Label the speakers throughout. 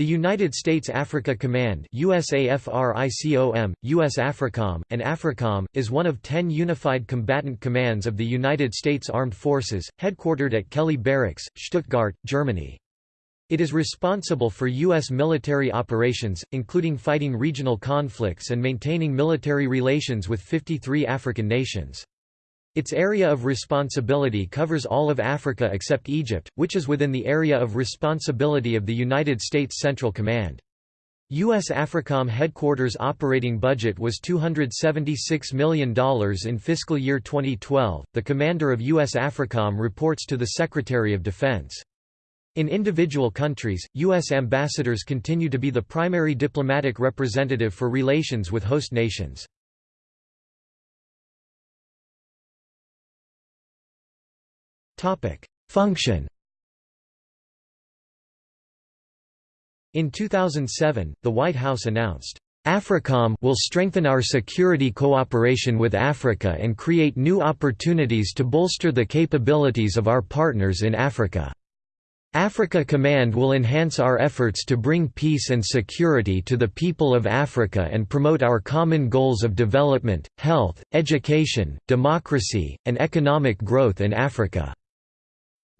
Speaker 1: The United States Africa Command USAFRICOM, US AFRICOM, and AFRICOM, is one of ten unified combatant commands of the United States Armed Forces, headquartered at Kelly Barracks, Stuttgart, Germany. It is responsible for U.S. military operations, including fighting regional conflicts and maintaining military relations with 53 African nations. Its area of responsibility covers all of Africa except Egypt, which is within the area of responsibility of the United States Central Command. U.S. AFRICOM headquarters operating budget was $276 million in fiscal year 2012. The commander of U.S. AFRICOM reports to the Secretary of Defense. In individual countries, U.S. ambassadors continue to be the primary diplomatic representative for relations with host nations. Function In 2007, the White House announced, AFRICOM will strengthen our security cooperation with Africa and create new opportunities to bolster the capabilities of our partners in Africa. Africa Command will enhance our efforts to bring peace and security to the people of Africa and promote our common goals of development, health, education, democracy, and economic growth in Africa.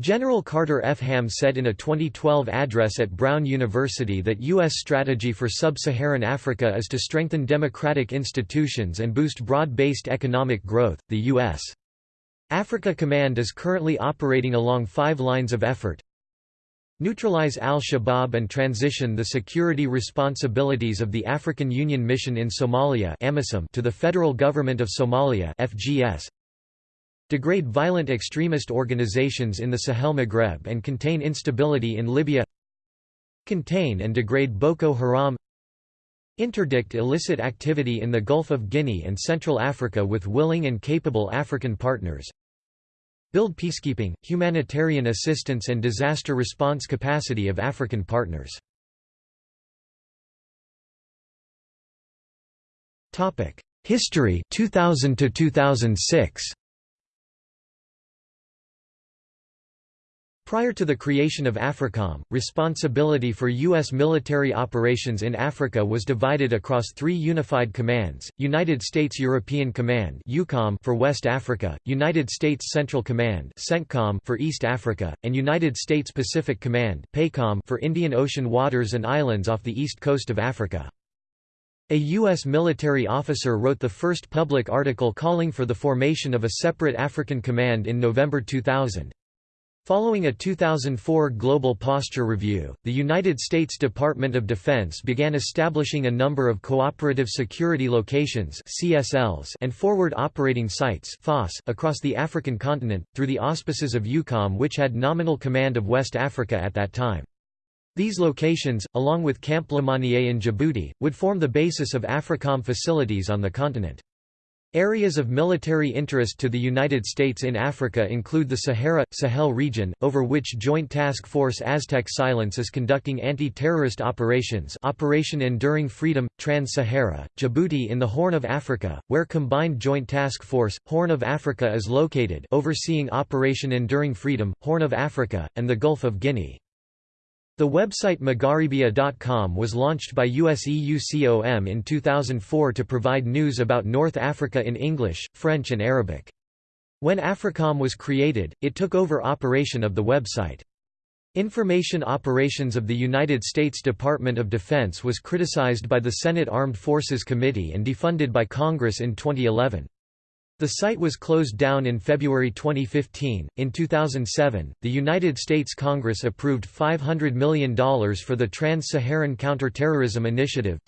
Speaker 1: General Carter F. Ham said in a 2012 address at Brown University that U.S. strategy for sub-Saharan Africa is to strengthen democratic institutions and boost broad-based economic growth. The U.S. Africa Command is currently operating along five lines of effort. Neutralize al-Shabaab and transition the security responsibilities of the African Union Mission in Somalia to the Federal Government of Somalia FGS degrade violent extremist organizations in the Sahel Maghreb and contain instability in Libya contain and degrade Boko Haram interdict illicit activity in the Gulf of Guinea and Central Africa with willing and capable African partners build peacekeeping, humanitarian assistance and disaster response capacity of African partners. History 2000 to 2006 Prior to the creation of AFRICOM, responsibility for U.S. military operations in Africa was divided across three unified commands, United States European Command for West Africa, United States Central Command for East Africa, and United States Pacific Command for Indian Ocean waters and islands off the east coast of Africa. A U.S. military officer wrote the first public article calling for the formation of a separate African command in November 2000. Following a 2004 Global Posture Review, the United States Department of Defense began establishing a number of Cooperative Security Locations CSLs and Forward Operating Sites FOS across the African continent, through the auspices of EUCOM which had nominal command of West Africa at that time. These locations, along with Camp Lemonnier in Djibouti, would form the basis of AFRICOM facilities on the continent. Areas of military interest to the United States in Africa include the Sahara Sahel region, over which Joint Task Force Aztec Silence is conducting anti-terrorist operations Operation Enduring Freedom, Trans-Sahara, Djibouti in the Horn of Africa, where Combined Joint Task Force, Horn of Africa is located overseeing Operation Enduring Freedom, Horn of Africa, and the Gulf of Guinea. The website Magharebia.com was launched by USEUCOM in 2004 to provide news about North Africa in English, French and Arabic. When AFRICOM was created, it took over operation of the website. Information operations of the United States Department of Defense was criticized by the Senate Armed Forces Committee and defunded by Congress in 2011. The site was closed down in February 2015. In 2007, the United States Congress approved $500 million for the Trans-Saharan Counterterrorism Initiative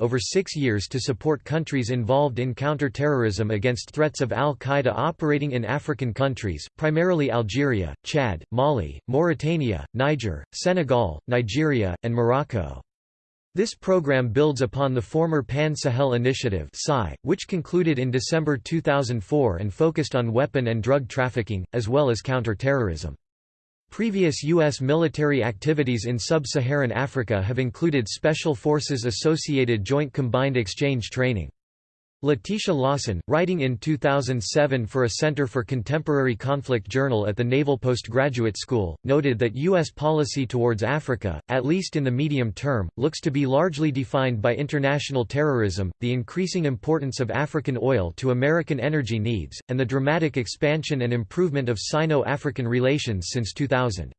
Speaker 1: over 6 years to support countries involved in counterterrorism against threats of al-Qaeda operating in African countries, primarily Algeria, Chad, Mali, Mauritania, Niger, Senegal, Nigeria, and Morocco. This program builds upon the former Pan-Sahel Initiative which concluded in December 2004 and focused on weapon and drug trafficking, as well as counter-terrorism. Previous U.S. military activities in sub-Saharan Africa have included Special Forces Associated Joint Combined Exchange Training. Letitia Lawson, writing in 2007 for a Center for Contemporary Conflict journal at the Naval Postgraduate School, noted that U.S. policy towards Africa, at least in the medium term, looks to be largely defined by international terrorism, the increasing importance of African oil to American energy needs, and the dramatic expansion and improvement of Sino-African relations since 2000.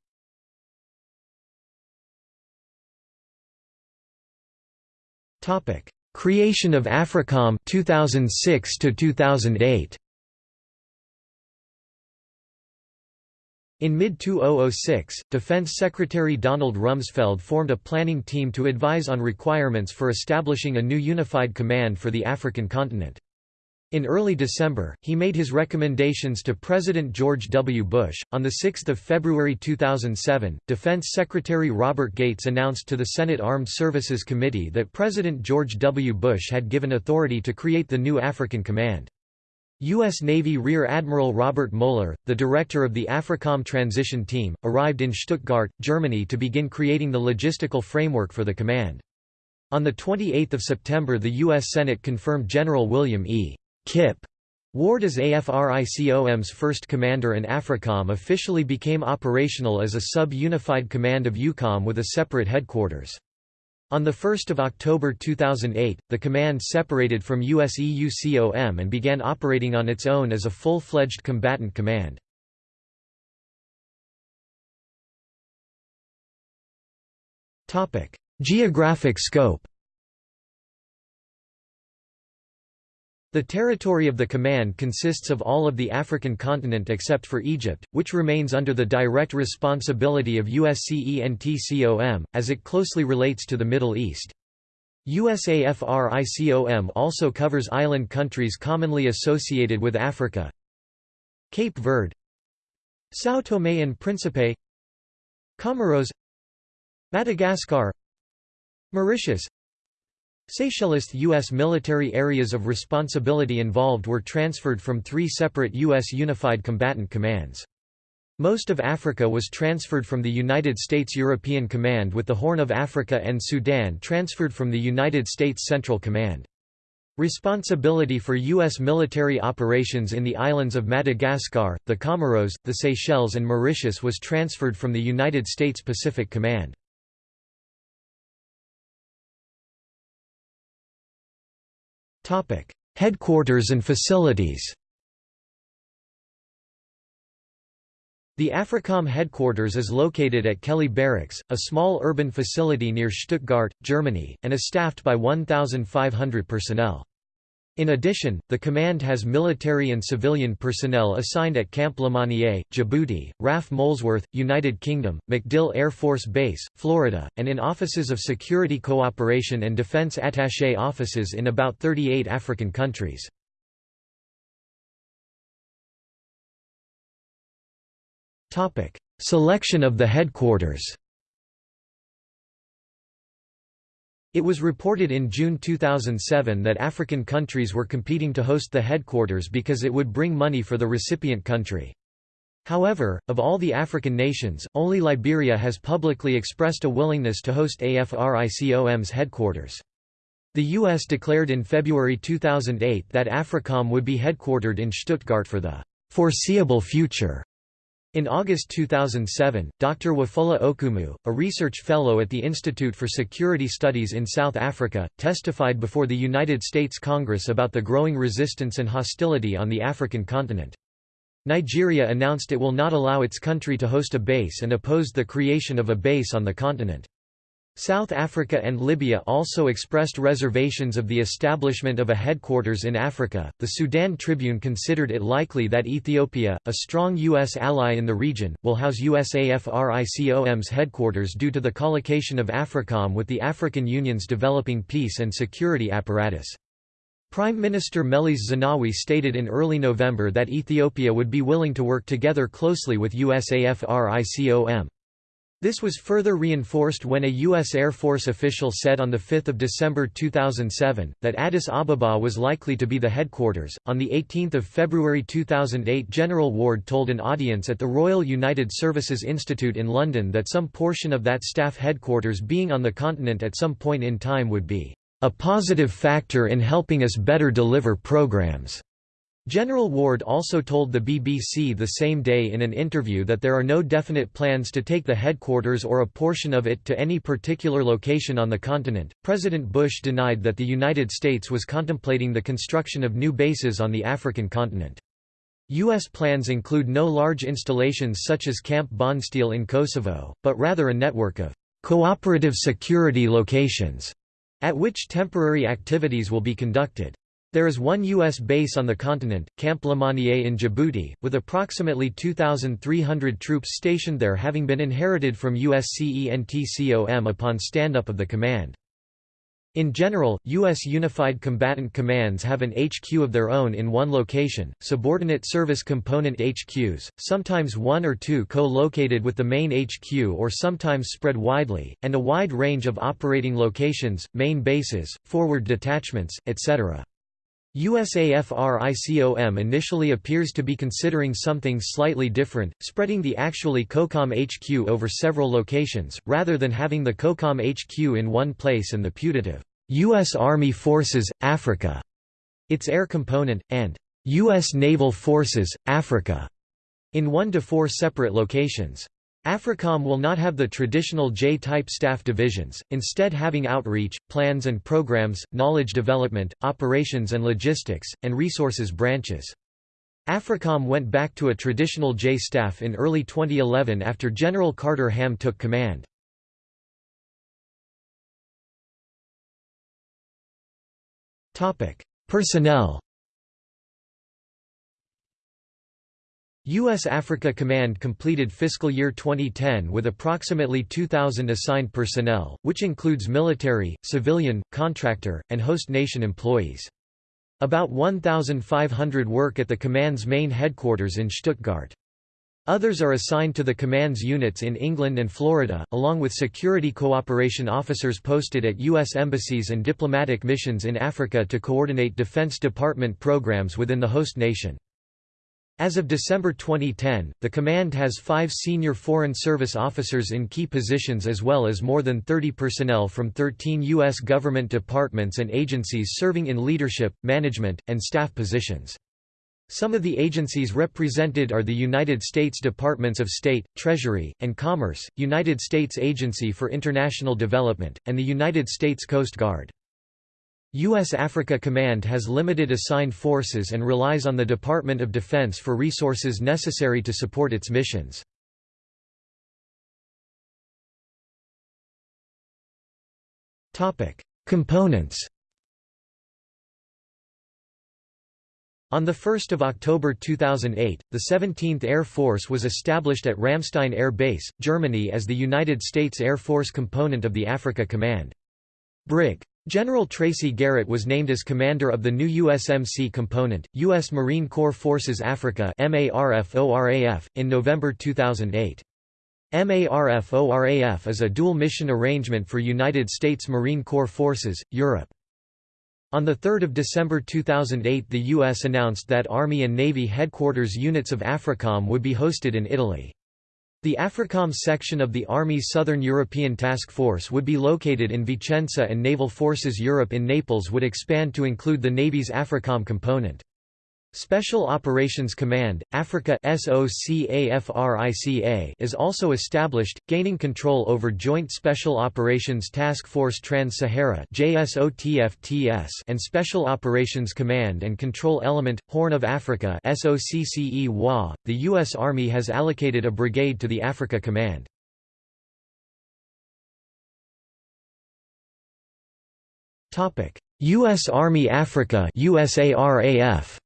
Speaker 1: Creation of AFRICOM 2006 to 2008 In mid-2006, Defense Secretary Donald Rumsfeld formed a planning team to advise on requirements for establishing a new unified command for the African continent. In early December, he made his recommendations to President George W. Bush. On 6 February 2007, Defense Secretary Robert Gates announced to the Senate Armed Services Committee that President George W. Bush had given authority to create the new African Command. U.S. Navy Rear Admiral Robert Moeller, the director of the AFRICOM transition team, arrived in Stuttgart, Germany to begin creating the logistical framework for the command. On 28 September the U.S. Senate confirmed General William E. Kip Ward as AFRICOM's first commander and AFRICOM officially became operational as a sub-unified command of EUCOM with a separate headquarters. On 1 October 2008, the command separated from USEUCOM and began operating on its own as a full-fledged combatant command. Geographic scope The territory of the command consists of all of the African continent except for Egypt, which remains under the direct responsibility of USCENTCOM, as it closely relates to the Middle East. USAFRICOM also covers island countries commonly associated with Africa. Cape Verde. São Tomé and Príncipe. Comoros. Madagascar. Mauritius Seychelles U.S. military areas of responsibility involved were transferred from three separate U.S. Unified Combatant Commands. Most of Africa was transferred from the United States European Command with the Horn of Africa and Sudan transferred from the United States Central Command. Responsibility for U.S. military operations in the islands of Madagascar, the Comoros, the Seychelles and Mauritius was transferred from the United States Pacific Command. Headquarters and facilities The AFRICOM headquarters is located at Kelly Barracks, a small urban facility near Stuttgart, Germany, and is staffed by 1,500 personnel. In addition, the command has military and civilian personnel assigned at Camp Lemonnier, Djibouti, RAF Molesworth, United Kingdom, MacDill Air Force Base, Florida, and in offices of security cooperation and defense attaché offices in about 38 African countries. Selection of the headquarters It was reported in June 2007 that African countries were competing to host the headquarters because it would bring money for the recipient country. However, of all the African nations, only Liberia has publicly expressed a willingness to host AFRICOM's headquarters. The U.S. declared in February 2008 that AFRICOM would be headquartered in Stuttgart for the foreseeable future. In August 2007, Dr. Wafula Okumu, a research fellow at the Institute for Security Studies in South Africa, testified before the United States Congress about the growing resistance and hostility on the African continent. Nigeria announced it will not allow its country to host a base and opposed the creation of a base on the continent. South Africa and Libya also expressed reservations of the establishment of a headquarters in Africa. The Sudan Tribune considered it likely that Ethiopia, a strong U.S. ally in the region, will house USAFRICOM's headquarters due to the collocation of AFRICOM with the African Union's developing peace and security apparatus. Prime Minister Meles Zenawi stated in early November that Ethiopia would be willing to work together closely with USAFRICOM. This was further reinforced when a U.S. Air Force official said on 5 December 2007, that Addis Ababa was likely to be the headquarters. On 18 February 2008 General Ward told an audience at the Royal United Services Institute in London that some portion of that staff headquarters being on the continent at some point in time would be a positive factor in helping us better deliver programs. General Ward also told the BBC the same day in an interview that there are no definite plans to take the headquarters or a portion of it to any particular location on the continent. President Bush denied that the United States was contemplating the construction of new bases on the African continent. U.S. plans include no large installations such as Camp Bondsteel in Kosovo, but rather a network of cooperative security locations at which temporary activities will be conducted. There is one U.S. base on the continent, Camp Lemonnier in Djibouti, with approximately 2,300 troops stationed there having been inherited from USCENTCOM upon stand-up of the command. In general, U.S. Unified Combatant Commands have an HQ of their own in one location, subordinate service component HQs, sometimes one or two co-located with the main HQ or sometimes spread widely, and a wide range of operating locations, main bases, forward detachments, etc. USAFRICOM initially appears to be considering something slightly different, spreading the actually COCOM HQ over several locations, rather than having the COCOM HQ in one place and the putative U.S. Army Forces, Africa, its air component, and U.S. Naval Forces, Africa, in one to four separate locations. AFRICOM will not have the traditional J-type staff divisions, instead having outreach, plans and programs, knowledge development, operations and logistics, and resources branches. AFRICOM went back to a traditional J staff in early 2011 after General Carter Ham took command. Personnel U.S. Africa Command completed fiscal year 2010 with approximately 2,000 assigned personnel, which includes military, civilian, contractor, and host nation employees. About 1,500 work at the command's main headquarters in Stuttgart. Others are assigned to the command's units in England and Florida, along with security cooperation officers posted at U.S. embassies and diplomatic missions in Africa to coordinate Defense Department programs within the host nation. As of December 2010, the command has five senior Foreign Service officers in key positions as well as more than 30 personnel from 13 U.S. government departments and agencies serving in leadership, management, and staff positions. Some of the agencies represented are the United States Departments of State, Treasury, and Commerce, United States Agency for International Development, and the United States Coast Guard. U.S. Africa Command has limited assigned forces and relies on the Department of Defense for resources necessary to support its missions. Components On 1 October 2008, the 17th Air Force was established at Ramstein Air Base, Germany as the United States Air Force component of the Africa Command. Brig. General Tracy Garrett was named as commander of the new USMC component, U.S. Marine Corps Forces Africa in November 2008. MARFORAF is a dual-mission arrangement for United States Marine Corps Forces, Europe. On 3 December 2008 the U.S. announced that Army and Navy headquarters units of AFRICOM would be hosted in Italy. The AFRICOM section of the Army's Southern European Task Force would be located in Vicenza and Naval Forces Europe in Naples would expand to include the Navy's AFRICOM component. Special Operations Command, Africa is also established, gaining control over Joint Special Operations Task Force Trans-Sahara and Special Operations Command and Control Element, Horn of Africa The U.S. Army has allocated a brigade to the Africa Command. U.S. Army Africa USARAF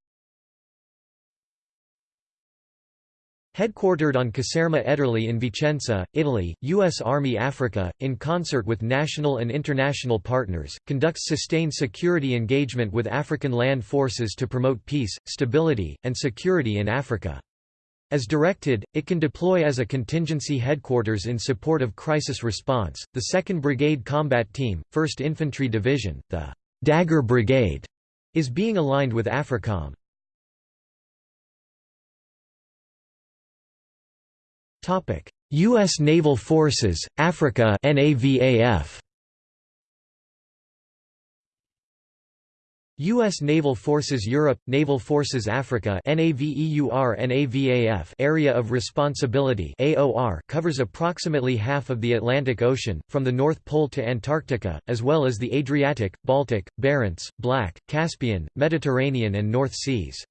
Speaker 1: Headquartered on Caserma Ederle in Vicenza, Italy, U.S. Army Africa, in concert with national and international partners, conducts sustained security engagement with African land forces to promote peace, stability, and security in Africa. As directed, it can deploy as a contingency headquarters in support of crisis response. The 2nd Brigade Combat Team, 1st Infantry Division, the Dagger Brigade, is being aligned with AFRICOM. U.S. Naval Forces, Africa NAVAF. U.S. Naval Forces Europe, Naval Forces Africa NAVEUR Area of Responsibility AOR covers approximately half of the Atlantic Ocean, from the North Pole to Antarctica, as well as the Adriatic, Baltic, Barents, Black, Caspian, Mediterranean and North Seas.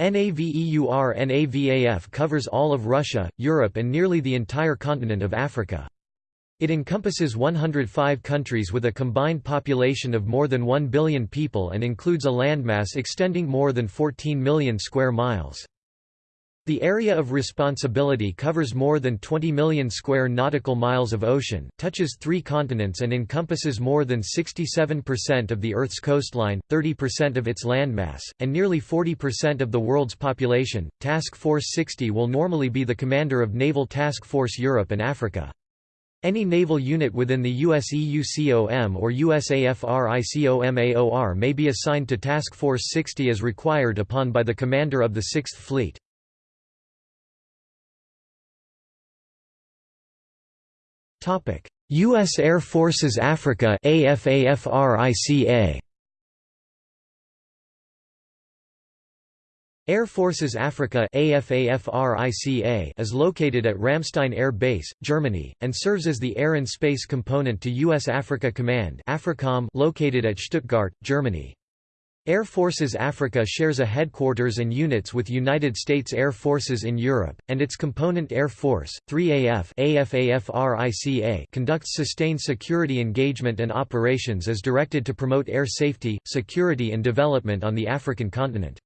Speaker 1: NAVEUR NAVAF covers all of Russia, Europe and nearly the entire continent of Africa. It encompasses 105 countries with a combined population of more than 1 billion people and includes a landmass extending more than 14 million square miles. The area of responsibility covers more than 20 million square nautical miles of ocean, touches three continents and encompasses more than 67% of the Earth's coastline, 30% of its landmass, and nearly 40% of the world's population. Task Force 60 will normally be the commander of Naval Task Force Europe and Africa. Any naval unit within the USEUCOM or USAFRICOMAOR may be assigned to Task Force 60 as required upon by the commander of the Sixth Fleet. U.S. Air Forces Africa AFAFRICA Air Forces Africa is located at Ramstein Air Base, Germany, and serves as the air and space component to U.S. Africa Command located at Stuttgart, Germany. Air Forces Africa shares a headquarters and units with United States Air Forces in Europe, and its component Air Force, 3AF AFAFRICA conducts sustained security engagement and operations as directed to promote air safety, security and development on the African continent.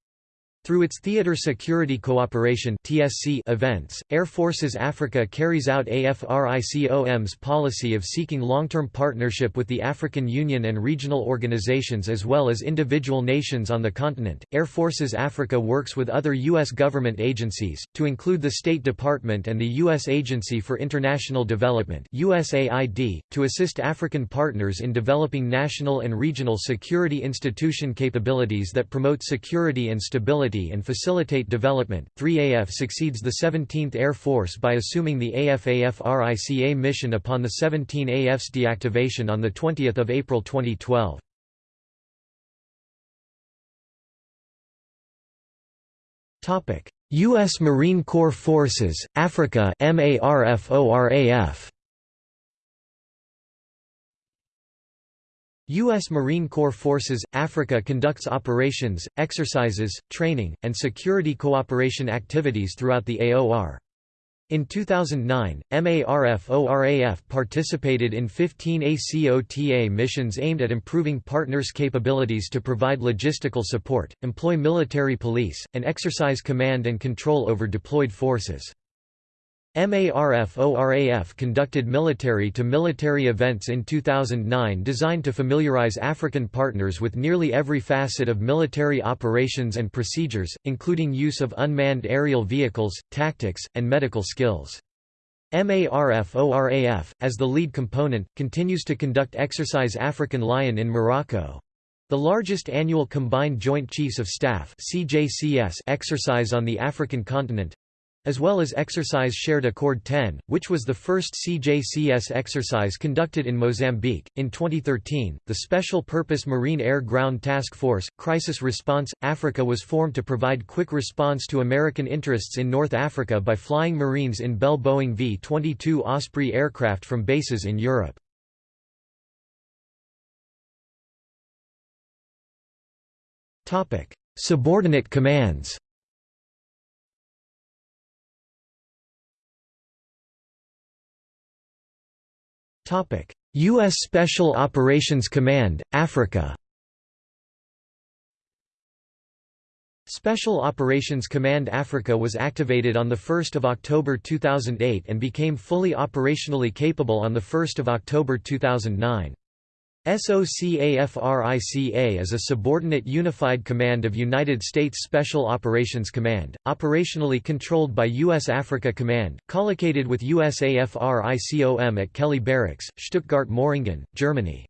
Speaker 1: Through its Theater Security Cooperation (TSC) events, Air Forces Africa carries out AFRICOM's policy of seeking long-term partnership with the African Union and regional organizations as well as individual nations on the continent. Air Forces Africa works with other U.S. government agencies, to include the State Department and the U.S. Agency for International Development USAID, to assist African partners in developing national and regional security institution capabilities that promote security and stability and facilitate development. 3AF succeeds the 17th Air Force by assuming the AFAFRICA mission upon the 17AF's deactivation on 20 April 2012. U.S. Marine Corps Forces, Africa MARFORAF U.S. Marine Corps Forces, Africa conducts operations, exercises, training, and security cooperation activities throughout the AOR. In 2009, MARFORAF participated in 15 ACOTA missions aimed at improving partners' capabilities to provide logistical support, employ military police, and exercise command and control over deployed forces. MARFORAF conducted military-to-military -military events in 2009 designed to familiarize African partners with nearly every facet of military operations and procedures, including use of unmanned aerial vehicles, tactics, and medical skills. MARFORAF, as the lead component, continues to conduct Exercise African Lion in Morocco—the largest annual Combined Joint Chiefs of Staff exercise on the African continent, as well as Exercise Shared Accord 10, which was the first CJCS exercise conducted in Mozambique. In 2013, the Special Purpose Marine Air Ground Task Force, Crisis Response Africa was formed to provide quick response to American interests in North Africa by flying Marines in Bell Boeing V 22 Osprey aircraft from bases in Europe. Subordinate commands U.S. Special Operations Command, Africa Special Operations Command Africa was activated on 1 October 2008 and became fully operationally capable on 1 October 2009. SOCAFRICA is a subordinate unified command of United States Special Operations Command, operationally controlled by U.S. Africa Command, collocated with USAFRICOM at Kelly Barracks, Stuttgart-Möhringen, Germany.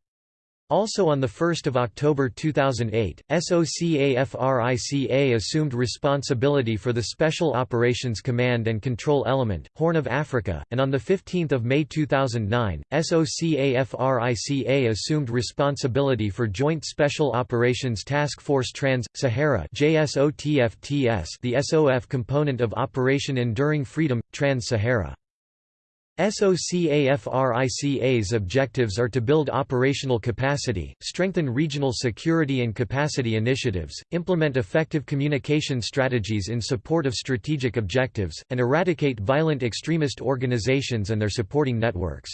Speaker 1: Also on 1 October 2008, SOCAFRICA assumed responsibility for the Special Operations Command and Control Element, Horn of Africa, and on 15 May 2009, SOCAFRICA assumed responsibility for Joint Special Operations Task Force Trans-Sahara the SOF component of Operation Enduring Freedom, Trans-Sahara. SOCAFRICA's objectives are to build operational capacity, strengthen regional security and capacity initiatives, implement effective communication strategies in support of strategic objectives, and eradicate violent extremist organizations and their supporting networks.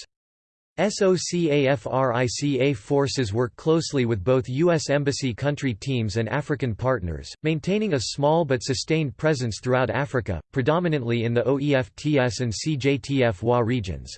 Speaker 1: SOCAFRICA forces work closely with both U.S. Embassy country teams and African partners, maintaining a small but sustained presence throughout Africa, predominantly in the OEFTS and CJTF-WA regions.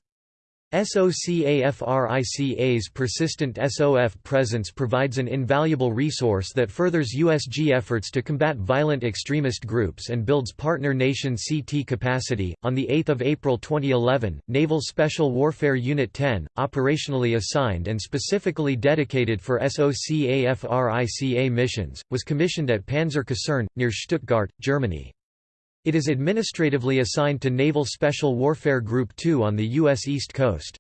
Speaker 1: SOCAFRICA's persistent SOF presence provides an invaluable resource that furthers USG efforts to combat violent extremist groups and builds partner nation CT capacity. On the 8th of April 2011, Naval Special Warfare Unit 10, operationally assigned and specifically dedicated for SOCAFRICA missions, was commissioned at Panzer Kaserne near Stuttgart, Germany. It is administratively assigned to Naval Special Warfare Group 2 on the U.S. East Coast.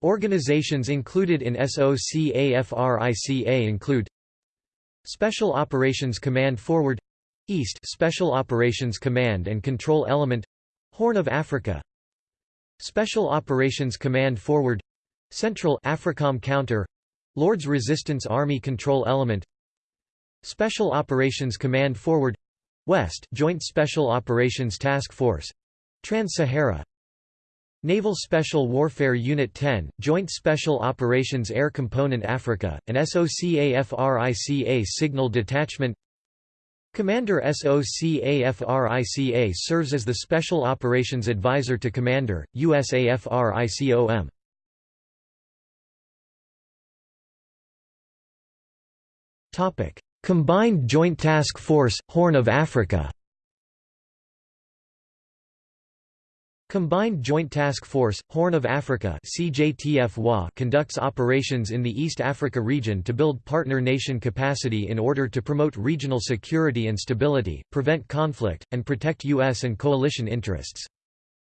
Speaker 1: Organizations included in SOCAFRICA include Special Operations Command Forward East Special Operations Command and Control Element Horn of Africa Special Operations Command Forward Central AFRICOM Counter Lord's Resistance Army Control Element Special Operations Command Forward West Joint Special Operations Task Force Trans-Sahara. Naval Special Warfare Unit 10, Joint Special Operations Air Component Africa, and SOCAFRICA Signal Detachment. Commander SOCAFRICA serves as the Special Operations Advisor to Commander, USAFRICOM. Combined Joint Task Force, Horn of Africa Combined Joint Task Force, Horn of Africa conducts operations in the East Africa region to build partner nation capacity in order to promote regional security and stability, prevent conflict, and protect U.S. and coalition interests.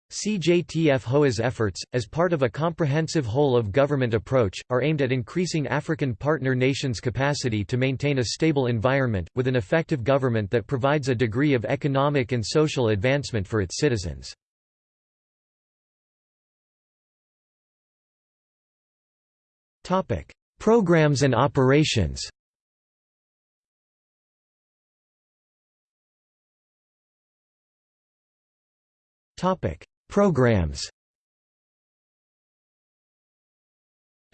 Speaker 1: CJTF-HOA's efforts, as part of a comprehensive whole-of-government approach, are aimed at increasing African partner nations' capacity to maintain a stable environment, with an effective government that provides a degree of economic and social advancement for its citizens. Programs and operations Topic: Programs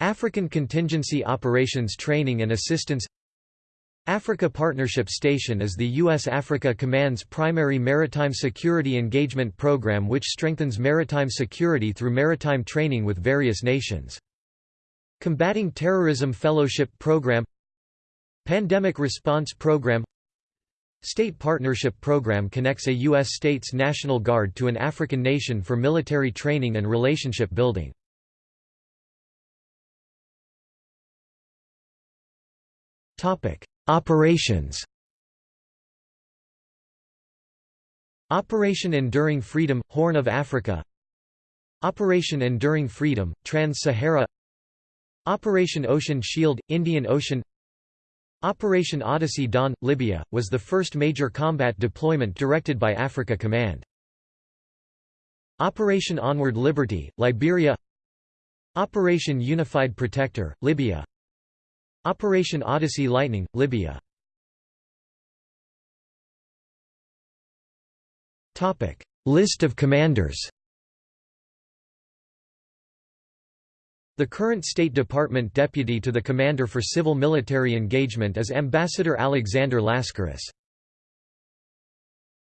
Speaker 1: African Contingency Operations Training and Assistance Africa Partnership Station is the U.S. Africa Command's primary maritime security engagement program which strengthens maritime security through maritime training with various nations. Combating Terrorism Fellowship Program Pandemic Response Program State Partnership Program connects a U.S. state's National Guard to an African nation for military training and relationship building. Operations Operation Enduring Freedom – Horn of Africa Operation Enduring Freedom – Trans-Sahara Operation Ocean Shield – Indian Ocean Operation Odyssey Dawn – Libya, was the first major combat deployment directed by Africa Command. Operation Onward Liberty, Liberia. Operation Unified Protector, Libya. Operation Odyssey Lightning, Libya. List of commanders The current State Department deputy to the Commander for Civil Military Engagement is Ambassador Alexander Laskaris.